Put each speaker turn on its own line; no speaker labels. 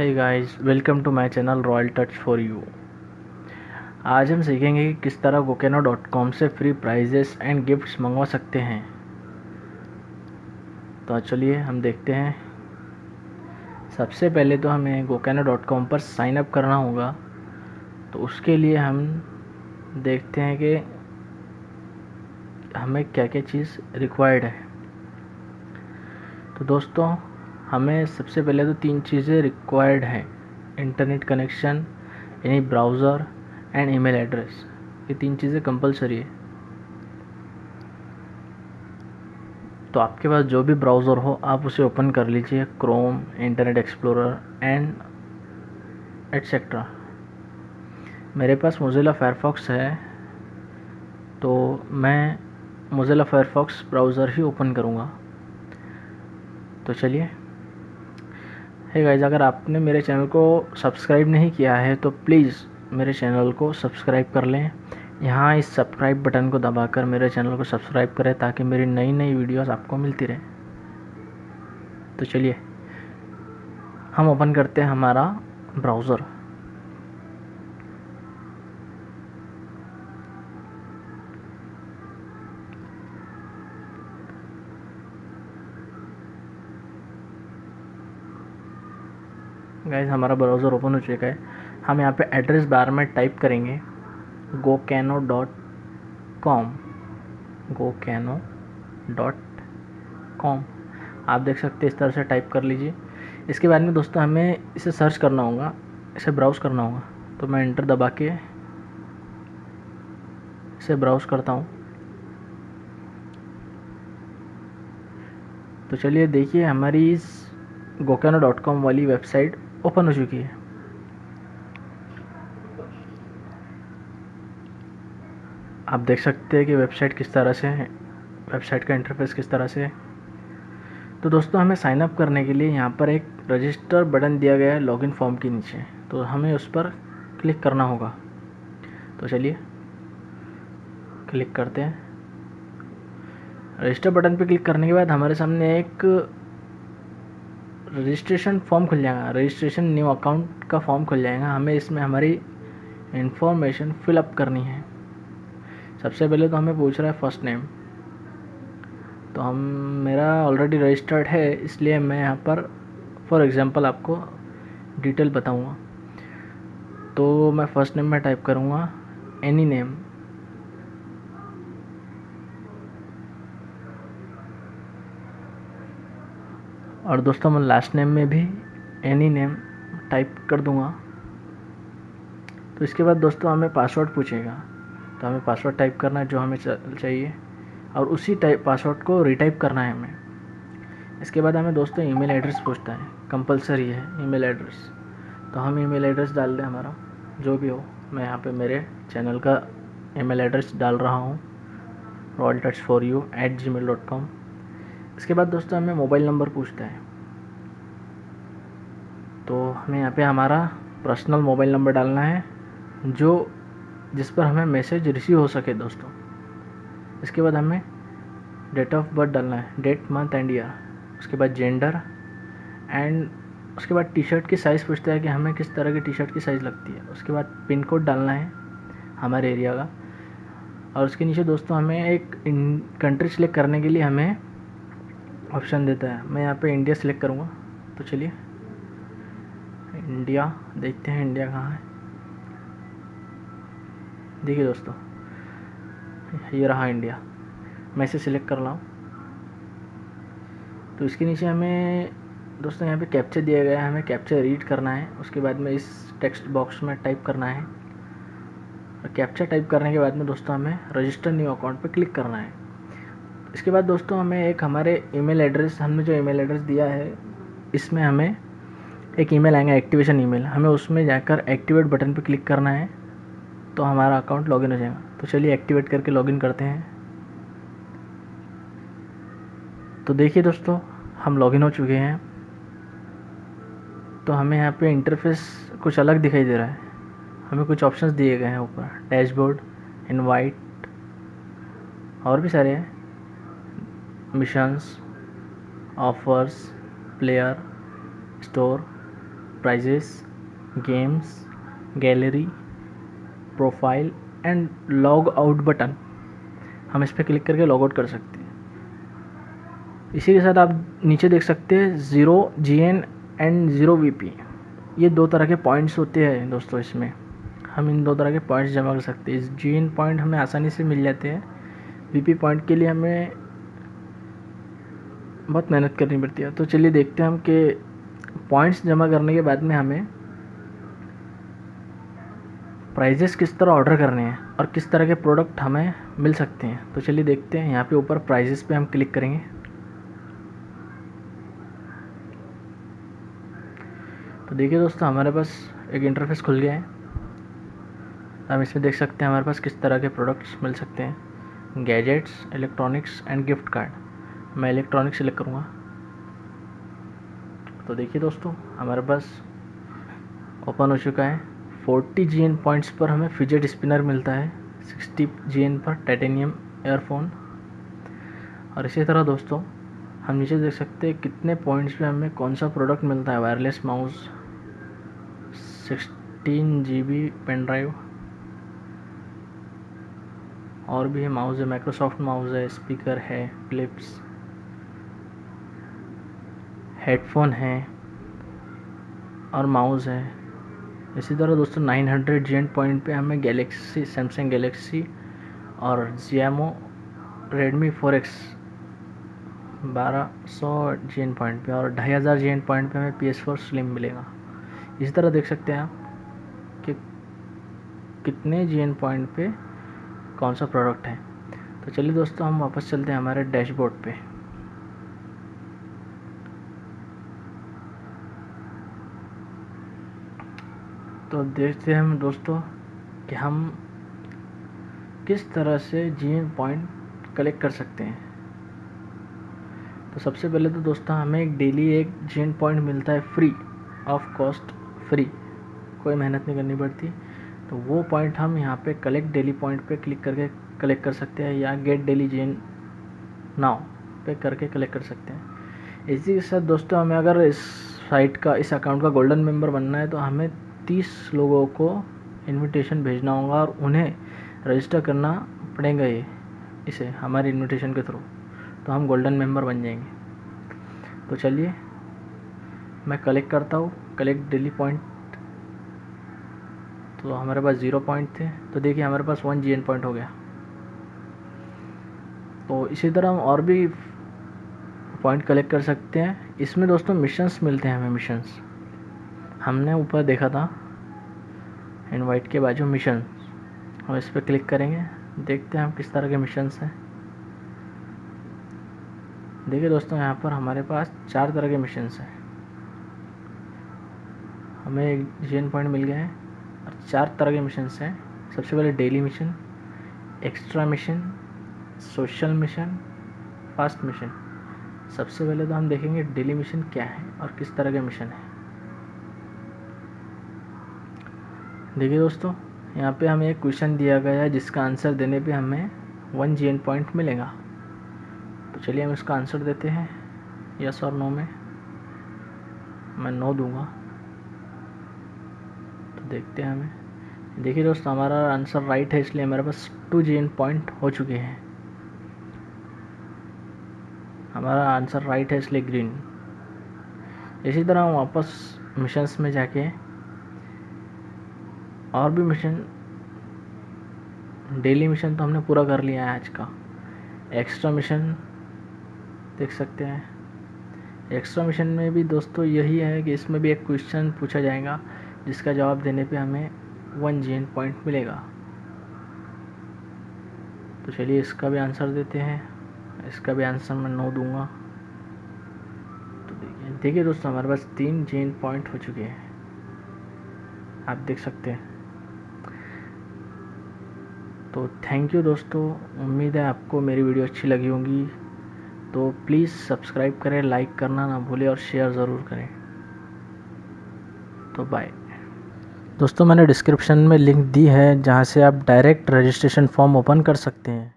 Hey guys welcome to my channel royal touch for you आज हम सीखेंगे कि किस तरह गोकेनो डॉट कॉम से फ्री प्राइजेस एंड गिफ्ट्स मंगवा सकते हैं। तो चलिए हम देखते हैं। सबसे पहले तो हमें गोकेनो डॉट कॉम पर साइन अप करना होगा। तो उसके लिए हम देखते हैं कि हमें क्या क्या चीज़ रिक्वायर्ड है। तो दोस्तों हमें सबसे पहले तो तीन चीज़ें रिक्वायर्ड हैं. इंटरनेट कनेक्शन यानी ब्राउज़र एंड ईमेल एड्रेस ये तीन चीज़ें कंपलसरी है. तो आपके पास जो भी ब्राउज़र हो, आप उसे ओपन कर लीजिए. Chrome Internet Explorer and etcetera मेरे पास मोज़िला फायरफॉक्स है. तो मैं मोज़िला फायरफॉक्स ब्राउज़र ही ओपन करूँगा. तो चलिए है गाइज़ अगर आपने मेरे चैनल को सब्सक्राइब नहीं किया है तो प्लीज़ मेरे चैनल को सब्सक्राइब कर लें। यहाँ इस सब्सक्राइब बटन को दबाकर मेरे चैनल को सब्सक्राइब करें, ताकि मेरी नई नई वीडियोस आपको मिलती रहे। तो चलिए, हम ओपन करते हैं हमारा ब्राउज़र गाइज़ हमारा ब्राउज़र ओपन हो चुका है। हम यहाँ पे एड्रेस बार में टाइप करेंगे। Gokano dot com Gokano dot com आप देख सकते हैं, इस तरह से टाइप कर लीजिए। इसके बाद में दोस्तों, हमें इसे सर्च करना होगा। इसे ब्राउज़ करना होगा। तो मैं इंटर दबा के इसे ब्राउज़ करता हूँ। तो चलिए देखिए, हमारी इस गोकानो डॉट कॉम वाली वेबसाइट ओपन हो चुकी है। आप देख सकते हैं कि वेबसाइट किस तरह से है, वेबसाइट का इंटरफेस किस तरह से है। तो दोस्तों, हमें साइन अप करने के लिए यहाँ पर एक रजिस्टर बटन दिया गया है लॉगिन फॉर्म के नीचे। तो हमें उस पर क्लिक करना होगा। तो चलिए क्लिक करते हैं। रजिस्टर बटन पर क्लिक करने के बाद हमारे सामने एक रजिस्ट्रेशन फॉर्म खुल जाएगा। रजिस्ट्रेशन न्यू अकाउंट का फॉर्म खुल जाएगा। हमें इसमें हमारी इन्फॉर्मेशन फिलअप करनी है। सबसे पहले तो हमें पूछ रहा है फ़र्स्ट नेम तो हम, मेरा ऑलरेडी रजिस्टर्ड है, इसलिए मैं यहाँ पर फॉर एग्ज़ाम्पल आपको डिटेल बताऊँगा। तो मैं फ़र्स्ट नेम में टाइप करूँगा एनी नेम और दोस्तों मैं लास्ट नेम में भी एनी नेम टाइप कर दूँगा। तो इसके बाद दोस्तों हमें पासवर्ड पूछेगा। तो हमें पासवर्ड टाइप करना है जो हमें चाहिए और उसी टाइप पासवर्ड को रिटाइप करना है हमें। इसके बाद हमें दोस्तों ईमेल एड्रेस पूछता है। कंपलसरी है ईमेल एड्रेस तो हम ईमेल एड्रेस डाल दें हमारा, जो भी हो। मैं यहाँ पे मेरे चैनल का ईमेल एड्रेस डाल रहा हूँ। Royal touch for you at G mail dot com इसके बाद दोस्तों हमें मोबाइल नंबर पूछता है। तो हमें यहाँ पे हमारा पर्सनल मोबाइल नंबर डालना है, जो जिस पर हमें मैसेज रिसीव हो सके दोस्तों। इसके बाद हमें डेट ऑफ़ बर्थ डालना है, डेट, मंथ एंड ईयर। उसके बाद जेंडर एंड उसके बाद टी शर्ट की साइज़ पूछता है कि हमें किस तरह की टी शर्ट की साइज़ लगती है। उसके बाद पिन कोड डालना है हमारे एरिया का। और उसके नीचे दोस्तों हमें एक कंट्री सेलेक्ट करने के लिए हमें ऑप्शन देता है। मैं यहाँ पे इंडिया सेलेक्ट करूँगा। तो चलिए। इंडिया देखते हैं इंडिया कहाँ है। देखिए दोस्तों, ये रहा इंडिया मैं इसे सिलेक्ट कर रहा हूँ। तो इसके नीचे हमें, दोस्तों यहाँ पे कैप्चर दिया गया है। हमें कैप्चर रीड करना है। उसके बाद में इस टेक्स्ट बॉक्स में टाइप करना है। और कैप्चर टाइप करने के बाद में दोस्तों हमें रजिस्टर न्यू अकाउंट पे क्लिक करना है। इसके बाद दोस्तों हमें एक हमारे ईमेल एड्रेस हमने जो ईमेल एड्रेस दिया है, इसमें हमें एक ईमेल आएगा एक्टिवेशन ईमेल हमें उसमें जाकर एक्टिवेट बटन पर क्लिक करना है तो हमारा अकाउंट लॉगिन हो जाएगा। तो चलिए एक्टिवेट करके लॉगिन करते हैं। तो देखिए दोस्तों, हम लॉगिन हो चुके हैं। तो हमें यहाँ पे इंटरफेस कुछ अलग दिखाई दे रहा है। हमें कुछ ऑप्शंस दिए गए हैं ऊपर। डैशबोर्ड इनवाइट और भी सारे हैं। Missions offers player store prizes games gallery profile and log out button हम इस पर क्लिक करके लॉग आउट कर सकते हैं। इसी के साथ आप नीचे देख सकते हैं zero G N and zero V P ये दो तरह के पॉइंट्स होते हैं दोस्तों इसमें। हम इन दो तरह के पॉइंट्स जमा कर सकते हैं। जी एन पॉइंट हमें आसानी से मिल जाते हैं। वी पी पॉइंट के लिए हमें बहुत मेहनत करनी पड़ती है। तो चलिए देखते हैं हम कि पॉइंट्स जमा करने के बाद में हमें प्राइजेस किस तरह ऑर्डर करने हैं और किस तरह के प्रोडक्ट हमें मिल सकते हैं। तो चलिए देखते हैं, यहाँ पे ऊपर प्राइजेस पे हम क्लिक करेंगे। तो देखिए दोस्तों, हमारे पास एक इंटरफेस खुल गया है। हम इसमें देख सकते हैं हमारे पास किस तरह के प्रोडक्ट्स मिल सकते हैं। Gadgets electronics and gift card मैं इलेक्ट्रॉनिक्स सेलेक्ट करूँगा। तो देखिए दोस्तों, हमारे पास ओपन हो चुका है। फोर्टी जी एन पॉइंट्स पर हमें फिजेट स्पिनर मिलता है। सिक्सटी जी एन पर टाइटेनियम एयरफोन और इसी तरह दोस्तों, हम नीचे देख सकते हैं कितने पॉइंट्स पे हमें कौन सा प्रोडक्ट मिलता है। Wireless mouse sixteen G B pen drive और भी है माउस है माइक्रोसॉफ्ट माउस है स्पीकर है क्लिप्स हेडफोन है और माउस है। इसी तरह दोस्तों 900 हंड्रेड जी एंड पॉइंट पर हमें गैलेक्सी सैमसंग गैलेक्सी और जियामो रेडमी फोर एक्स बारह सौ जी एन पॉइंट पर और ढाई हज़ार जी एन पॉइंट पर हमें पी एस फोर स्लिम मिलेगा। इसी तरह देख सकते हैं आप कि कितने जी एन पॉइंट पे कौन सा प्रोडक्ट है। तो चलिए दोस्तों हम वापस चलते हैं हमारे डैशबोर्ड पे। तो देखते हैं दोस्तों कि हम किस तरह से जी पॉइंट कलेक्ट कर सकते हैं। तो सबसे पहले तो दोस्तों हमें एक डेली एक जी पॉइंट मिलता है फ्री ऑफ़ कॉस्ट फ्री कोई मेहनत नहीं करनी पड़ती। तो वो पॉइंट हम यहाँ पे कलेक्ट डेली पॉइंट पे क्लिक करके कलेक्ट कर सकते हैं या गेट डेली जेन नाउ पे करके कलेक्ट कर सकते हैं। इसी के साथ दोस्तों हमें अगर इस साइट का, इस अकाउंट का गोल्डन मेंबर बनना है तो हमें तीस लोगों को इनविटेशन भेजना होगा और उन्हें रजिस्टर करना पड़ेगा ये, इसे, हमारे इनविटेशन के थ्रू तो हम गोल्डन मेंबर बन जाएँगे। तो चलिए, मैं कलेक्ट करता हूँ। कलेक्ट डेली पॉइंट तो हमारे पास ज़ीरो पॉइंट थे। तो देखिए, हमारे पास वन जीएन पॉइंट हो गया। तो इसी तरह हम और भी पॉइंट कलेक्ट कर सकते हैं। इसमें दोस्तों मिशंस मिलते हैं हमें मिशंस हमने ऊपर देखा था। इनवाइट के बाजू मिशन हम इस पर क्लिक करेंगे. देखते हैं हम किस तरह के मिशंस हैं. देखिए दोस्तों, यहाँ पर हमारे पास चार तरह के मिशंस हैं. हमें एक जी पॉइंट मिल गए हैं और चार तरह के मिशंस हैं. सबसे पहले daily mission extra mission social mission fast mission सबसे पहले तो हम देखेंगे डेली मिशन क्या है और किस तरह के मिशन है. देखिए दोस्तों, यहाँ पे हमें एक क्वेश्चन दिया गया है, जिसका आंसर देने पे हमें वन जी पॉइंट मिलेगा। तो चलिए हम इसका आंसर देते हैं यस और नो में। मैं नो दूँगा। तो देखते हैं हमें। देखिए दोस्तों, हमारा आंसर राइट है, इसलिए हमारे पास टू जी पॉइंट हो चुके हैं। हमारा आंसर राइट है, इसलिए ग्रीन इसी तरह हम वापस मिशंस में जाके और भी मिशन डेली मिशन तो हमने पूरा कर लिया है आज का। एक्स्ट्रा मिशन देख सकते हैं। एक्स्ट्रा मिशन में भी दोस्तों यही है कि इसमें भी एक क्वेश्चन पूछा जाएगा, जिसका जवाब देने पे हमें वन जी पॉइंट मिलेगा। तो चलिए इसका भी आंसर देते हैं। इसका भी आंसर मैं नो दूँगा। तो देखिए देखिए दोस्तों, हमारे पास तीन जेन पॉइंट हो चुके हैं। आप देख सकते हैं। तो थैंक यू दोस्तों। उम्मीद है आपको मेरी वीडियो अच्छी लगी होगी। तो प्लीज़ सब्सक्राइब करें लाइक करना ना भूलें और शेयर ज़रूर करें। तो बाय दोस्तों, मैंने डिस्क्रिप्शन में लिंक दी है जहाँ से आप डायरेक्ट रजिस्ट्रेशन फॉर्म ओपन कर सकते हैं।